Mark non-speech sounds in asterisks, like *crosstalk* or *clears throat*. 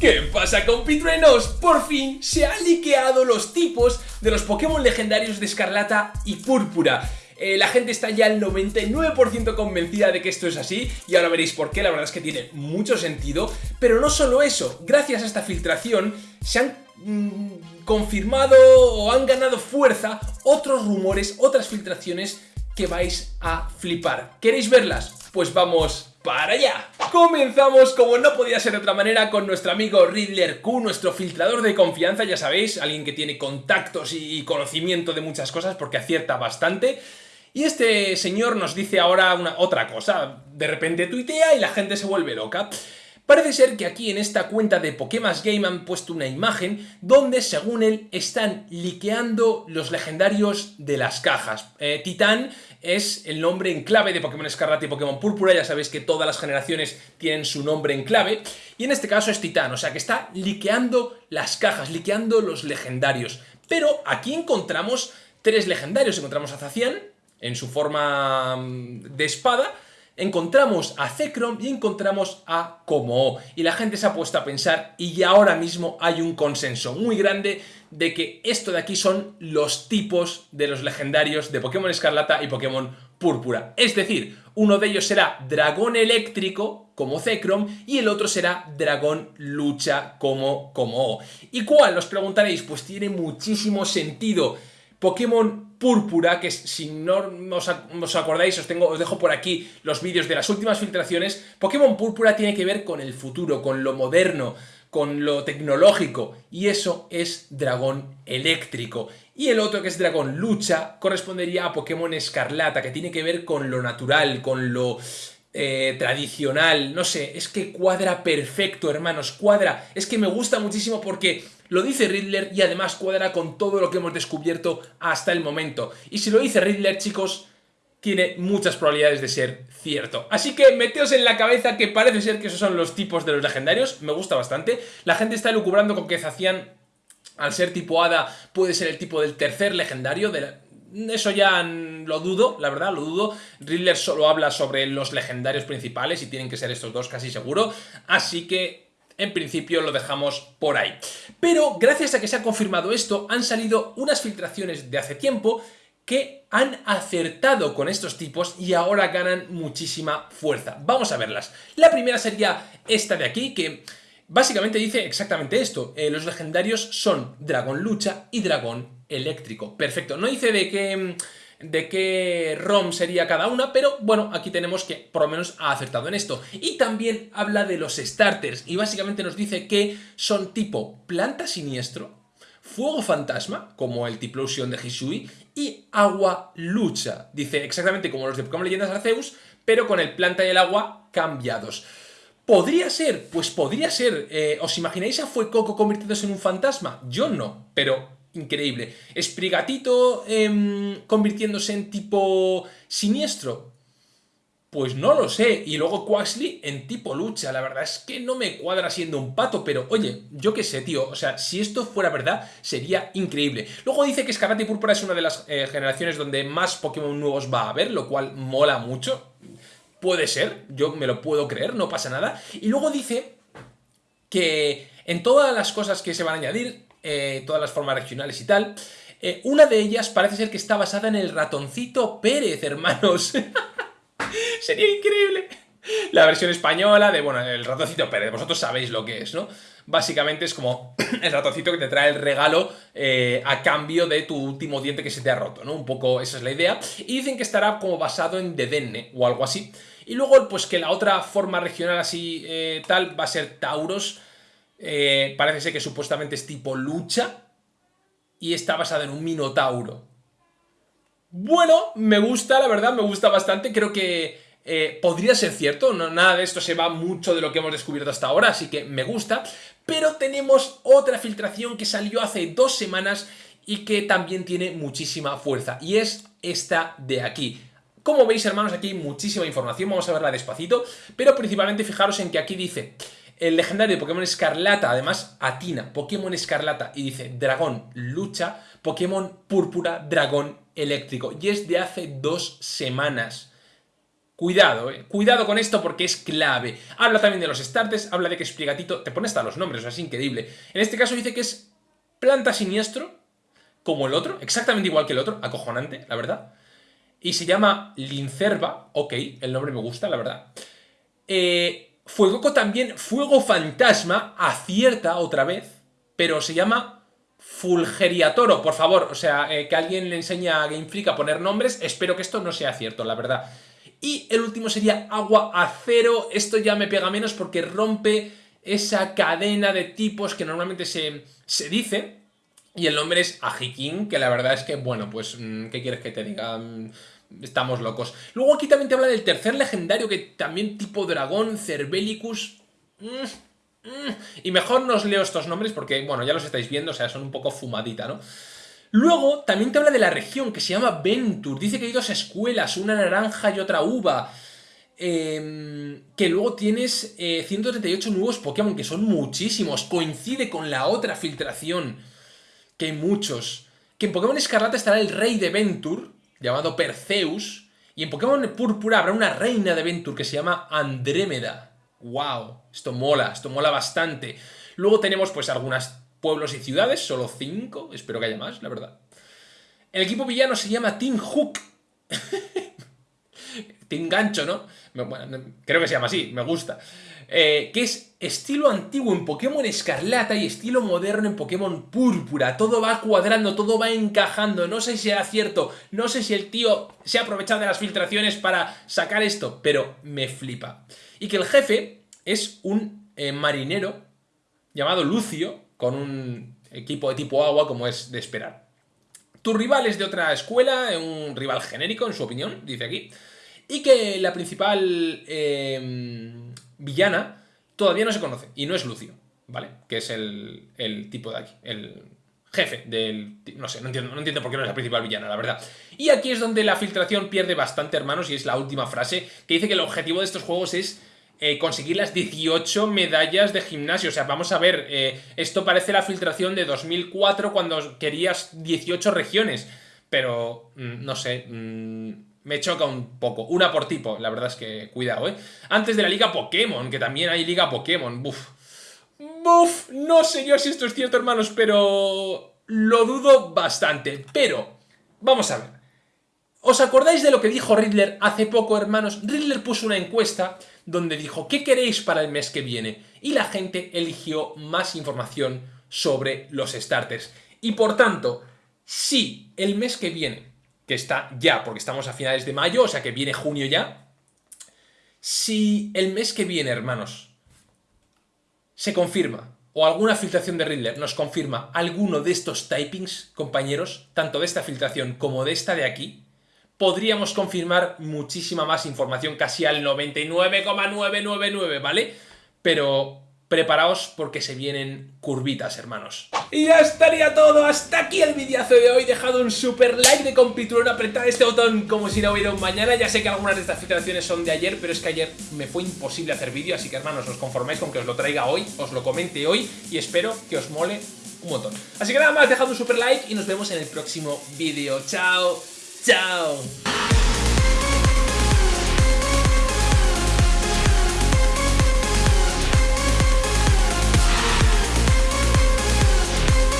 ¿Qué pasa compitruenos? Por fin se han liqueado los tipos de los Pokémon legendarios de Escarlata y Púrpura. Eh, la gente está ya al 99% convencida de que esto es así y ahora veréis por qué, la verdad es que tiene mucho sentido. Pero no solo eso, gracias a esta filtración se han mm, confirmado o han ganado fuerza otros rumores, otras filtraciones que vais a flipar. ¿Queréis verlas? Pues vamos para allá. Comenzamos, como no podía ser de otra manera, con nuestro amigo Riddler Q, nuestro filtrador de confianza, ya sabéis, alguien que tiene contactos y conocimiento de muchas cosas porque acierta bastante. Y este señor nos dice ahora una, otra cosa, de repente tuitea y la gente se vuelve loca. Parece ser que aquí en esta cuenta de Pokémon Game han puesto una imagen donde, según él, están liqueando los legendarios de las cajas. Eh, Titán es el nombre en clave de Pokémon Escarlata y Pokémon Púrpura, ya sabéis que todas las generaciones tienen su nombre en clave, y en este caso es Titán, o sea que está liqueando las cajas, liqueando los legendarios. Pero aquí encontramos tres legendarios, encontramos a Zacian en su forma mm, de espada, encontramos a Zekrom y encontramos a Como. Y la gente se ha puesto a pensar y ahora mismo hay un consenso muy grande de que esto de aquí son los tipos de los legendarios de Pokémon Escarlata y Pokémon Púrpura. Es decir, uno de ellos será Dragón Eléctrico, como Zekrom, y el otro será Dragón Lucha, como Como. ¿Y cuál? Os preguntaréis, pues tiene muchísimo sentido Pokémon Púrpura, que si no os, acordáis, os, tengo, os dejo por aquí los vídeos de las últimas filtraciones, Pokémon Púrpura tiene que ver con el futuro, con lo moderno, con lo tecnológico, y eso es Dragón Eléctrico. Y el otro, que es Dragón Lucha, correspondería a Pokémon Escarlata, que tiene que ver con lo natural, con lo eh, tradicional, no sé, es que cuadra perfecto, hermanos, cuadra, es que me gusta muchísimo porque lo dice Riddler y además cuadra con todo lo que hemos descubierto hasta el momento. Y si lo dice Riddler, chicos, tiene muchas probabilidades de ser cierto. Así que meteos en la cabeza que parece ser que esos son los tipos de los legendarios, me gusta bastante. La gente está lucubrando con que Zacian, al ser tipo Hada, puede ser el tipo del tercer legendario, Eso ya lo dudo, la verdad, lo dudo. Riddler solo habla sobre los legendarios principales y tienen que ser estos dos casi seguro. Así que en principio lo dejamos por ahí. Pero gracias a que se ha confirmado esto, han salido unas filtraciones de hace tiempo que han acertado con estos tipos y ahora ganan muchísima fuerza. Vamos a verlas. La primera sería esta de aquí, que básicamente dice exactamente esto. Eh, los legendarios son Dragón Lucha y Dragón Eléctrico. Perfecto. No dice de qué de qué ROM sería cada una, pero bueno, aquí tenemos que por lo menos ha acertado en esto. Y también habla de los starters y básicamente nos dice que son tipo planta siniestro, fuego fantasma, como el Tiplosion de Hisui, y agua lucha. Dice exactamente como los de Pokémon Leyendas Arceus, pero con el planta y el agua cambiados. ¿Podría ser? Pues podría ser. Eh, ¿Os imagináis a Fuecoco convirtiéndose en un fantasma? Yo no, pero increíble. ¿Esprigatito em, convirtiéndose en tipo siniestro? Pues no lo sé. Y luego Quaxley en tipo lucha. La verdad es que no me cuadra siendo un pato, pero oye, yo qué sé, tío. O sea, si esto fuera verdad, sería increíble. Luego dice que Escarlata y Púrpura es una de las eh, generaciones donde más Pokémon nuevos va a haber, lo cual mola mucho. Puede ser, yo me lo puedo creer, no pasa nada. Y luego dice que en todas las cosas que se van a añadir, eh, todas las formas regionales y tal. Eh, una de ellas parece ser que está basada en el ratoncito Pérez, hermanos. *laughs* Sería increíble. La versión española de, bueno, el ratoncito Pérez, vosotros sabéis lo que es, ¿no? Básicamente es como *clears throat* el ratoncito que te trae el regalo eh, a cambio de tu último diente que se te ha roto, ¿no? Un poco esa es la idea. Y dicen que estará como basado en Dedenne o algo así. Y luego, pues que la otra forma regional así tal va a ser Tauros, eh, parece ser que supuestamente es tipo lucha y está basada en un minotauro. Bueno, me gusta, la verdad, me gusta bastante. Creo que eh, podría ser cierto, no, nada de esto se va mucho de lo que hemos descubierto hasta ahora, así que me gusta. Pero tenemos otra filtración que salió hace dos semanas y que también tiene muchísima fuerza, y es esta de aquí. Como veis, hermanos, aquí hay muchísima información, vamos a verla despacito, pero principalmente fijaros en que aquí dice el legendario Pokémon Escarlata, además atina Pokémon Escarlata y dice Dragón lucha, Pokémon Púrpura, Dragón eléctrico. Y es de hace dos semanas. Cuidado, eh. Cuidado con esto porque es clave. Habla también de los starters, habla de que Expligatito... Te pone hasta los nombres, o sea, es increíble. En este caso dice que es planta siniestro, como el otro, exactamente igual que el otro, acojonante, la verdad. Y se llama Lincerva, ok, el nombre me gusta, la verdad. Eh, Fuegoco también, Fuego Fantasma, acierta otra vez, pero se llama Fulgeriatoro, por favor, o sea, eh, que alguien le enseñe a Game Freak a poner nombres, espero que esto no sea cierto, la verdad. Y el último sería agua acero. Esto ya me pega menos porque rompe esa cadena de tipos que normalmente se, se dice. Y el nombre es Ajikin, que la verdad es que, bueno, pues, mm, ¿qué quieres que te diga? Mm, estamos locos. Luego aquí también te habla del tercer legendario, que también tipo dragón, Cervelicus... Mm, y mejor no os leo estos nombres porque, bueno, ya los estáis viendo, o sea, son un poco fumadita, ¿no? Luego, también te habla de la región, que se llama Ventur. Dice que hay dos escuelas, una naranja y otra uva. Em, que luego tienes 138 eh, nuevos Pokémon, que son muchísimos. Coincide con la otra filtración, que hay muchos. Que en Pokémon Escarlata estará el rey de Ventur, llamado Perseus. Y en Pokémon Púrpura habrá una reina de Ventur que se llama Andrémeda. ¡Wow! Esto mola, esto mola bastante. Luego tenemos pues algunas pueblos y ciudades, solo 5, espero que haya más, la verdad. El equipo villano se llama Team Hook. *laughs* Team Gancho, ¿no? Bueno, creo que se llama así, me gusta. Eh, que es estilo antiguo en Pokémon Escarlata y estilo moderno en Pokémon Púrpura. Todo va cuadrando, todo va encajando. No sé si era cierto, no sé si el tío se ha aprovechado de las filtraciones para sacar esto, pero me flipa. Y que el jefe es un eh, marinero llamado Lucio, con un equipo de tipo agua como es de esperar. Tu rival es de otra escuela, un rival genérico en su opinión, dice aquí, y que la principal em, villana todavía no se conoce, y no es Lucio, ¿vale? Que es el, tipo de aquí, el jefe del... No sé, no entiendo, no entiendo por qué no es la principal villana, la verdad. Y aquí es donde la filtración pierde bastante, hermanos, y es la última frase, que dice que el objetivo de estos juegos es eh, conseguir las 18 medallas de gimnasio. O sea, vamos a ver, eh, esto parece la filtración de 2004 cuando querías 18 regiones. Pero, mm, no sé, mm, me choca un poco. Una por tipo, la verdad es que cuidado, ¿eh? Antes de la Liga Pokémon, que también hay Liga Pokémon. Buf. Buf, no sé yo si esto es cierto, hermanos, pero lo dudo bastante. Pero, vamos a ver. ¿Os acordáis de lo que dijo Riddler hace poco, hermanos? Riddler puso una encuesta donde dijo ¿qué queréis para el mes que viene? Y la gente eligió más información sobre los starters. Y por tanto, si el mes que viene, que está ya, porque estamos a finales de mayo, o sea que viene junio ya, si el mes que viene, hermanos, se confirma, o alguna filtración de Riddler nos confirma alguno de estos typings, compañeros, tanto de esta filtración como de esta de aquí, podríamos confirmar muchísima más información, casi al 99,999, ¿vale? Pero preparaos porque se vienen curvitas, hermanos. Y ya estaría todo, hasta aquí el videazo de hoy, dejad un super like de compiturón, apretad este botón como si no hubiera un mañana, ya sé que algunas de estas filtraciones son de ayer, pero es que ayer me fue imposible hacer vídeo, así que hermanos, os conformáis con que os lo traiga hoy, os lo comente hoy y espero que os mole un montón. Así que nada más, dejad un super like y nos vemos en el próximo vídeo. ¡Chao! Chao.